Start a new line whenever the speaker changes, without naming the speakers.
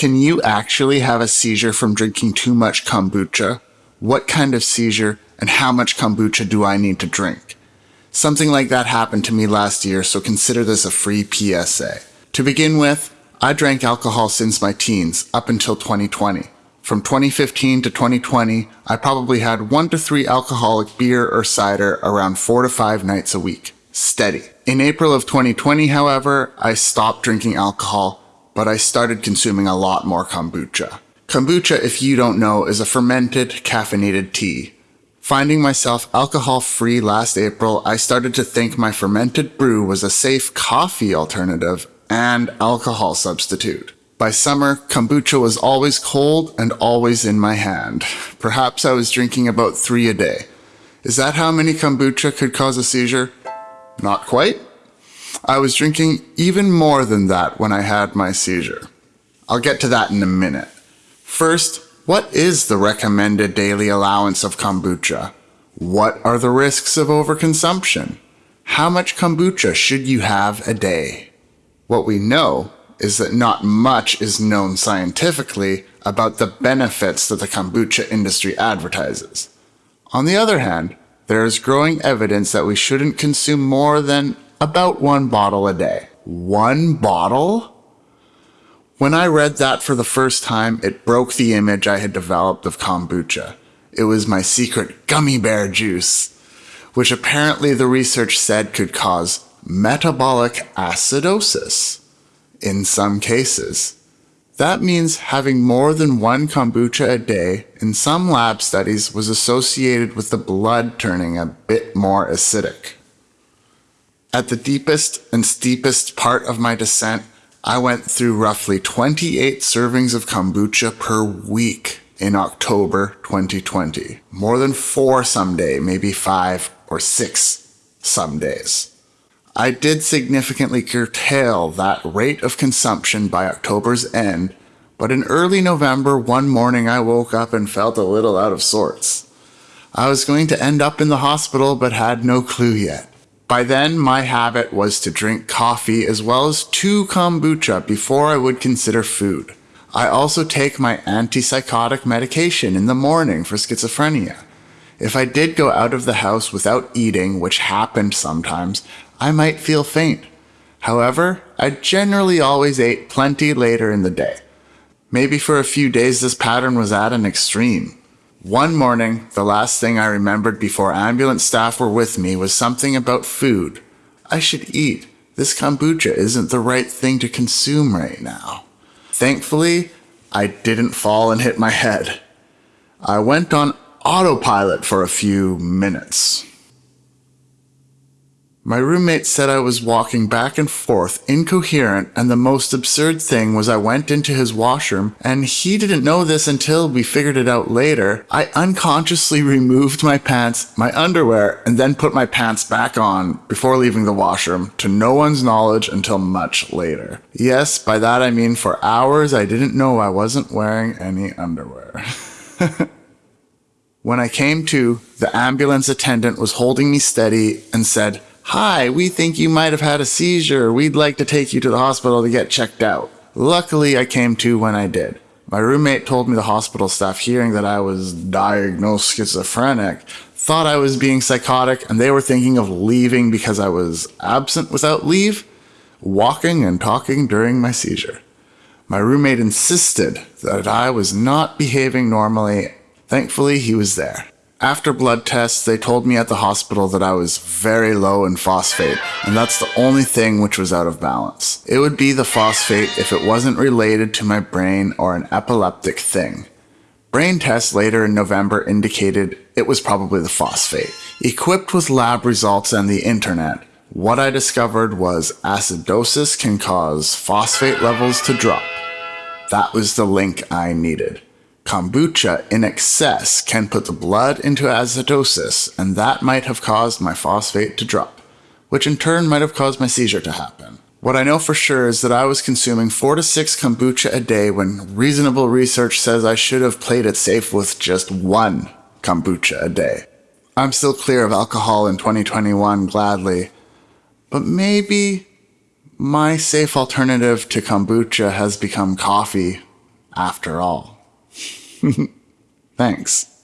Can you actually have a seizure from drinking too much kombucha? What kind of seizure and how much kombucha do I need to drink? Something like that happened to me last year, so consider this a free PSA. To begin with, I drank alcohol since my teens, up until 2020. From 2015 to 2020, I probably had one to three alcoholic beer or cider around four to five nights a week. Steady. In April of 2020, however, I stopped drinking alcohol, but I started consuming a lot more kombucha. Kombucha, if you don't know, is a fermented, caffeinated tea. Finding myself alcohol free last April, I started to think my fermented brew was a safe coffee alternative and alcohol substitute. By summer, kombucha was always cold and always in my hand. Perhaps I was drinking about three a day. Is that how many kombucha could cause a seizure? Not quite. I was drinking even more than that when I had my seizure. I'll get to that in a minute. First, what is the recommended daily allowance of kombucha? What are the risks of overconsumption? How much kombucha should you have a day? What we know is that not much is known scientifically about the benefits that the kombucha industry advertises. On the other hand, there is growing evidence that we shouldn't consume more than about one bottle a day. One bottle? When I read that for the first time, it broke the image I had developed of kombucha. It was my secret gummy bear juice, which apparently the research said could cause metabolic acidosis in some cases. That means having more than one kombucha a day in some lab studies was associated with the blood turning a bit more acidic. At the deepest and steepest part of my descent, I went through roughly 28 servings of kombucha per week in October 2020. More than four some day, maybe five or six some days. I did significantly curtail that rate of consumption by October's end, but in early November, one morning I woke up and felt a little out of sorts. I was going to end up in the hospital, but had no clue yet. By then, my habit was to drink coffee as well as two kombucha before I would consider food. I also take my antipsychotic medication in the morning for schizophrenia. If I did go out of the house without eating, which happened sometimes, I might feel faint. However, I generally always ate plenty later in the day. Maybe for a few days this pattern was at an extreme. One morning, the last thing I remembered before ambulance staff were with me was something about food. I should eat. This kombucha isn't the right thing to consume right now. Thankfully, I didn't fall and hit my head. I went on autopilot for a few minutes. My roommate said I was walking back and forth, incoherent, and the most absurd thing was I went into his washroom, and he didn't know this until we figured it out later. I unconsciously removed my pants, my underwear, and then put my pants back on before leaving the washroom, to no one's knowledge until much later. Yes, by that I mean for hours I didn't know I wasn't wearing any underwear. when I came to, the ambulance attendant was holding me steady and said, Hi, we think you might have had a seizure. We'd like to take you to the hospital to get checked out. Luckily, I came to when I did. My roommate told me the hospital staff, hearing that I was diagnosed schizophrenic, thought I was being psychotic and they were thinking of leaving because I was absent without leave, walking and talking during my seizure. My roommate insisted that I was not behaving normally. Thankfully, he was there. After blood tests, they told me at the hospital that I was very low in phosphate, and that's the only thing which was out of balance. It would be the phosphate if it wasn't related to my brain or an epileptic thing. Brain tests later in November indicated it was probably the phosphate. Equipped with lab results and the internet, what I discovered was acidosis can cause phosphate levels to drop. That was the link I needed. Kombucha in excess can put the blood into acidosis, and that might have caused my phosphate to drop, which in turn might have caused my seizure to happen. What I know for sure is that I was consuming 4 to 6 kombucha a day when reasonable research says I should have played it safe with just one kombucha a day. I'm still clear of alcohol in 2021, gladly, but maybe my safe alternative to kombucha has become coffee after all. Thanks.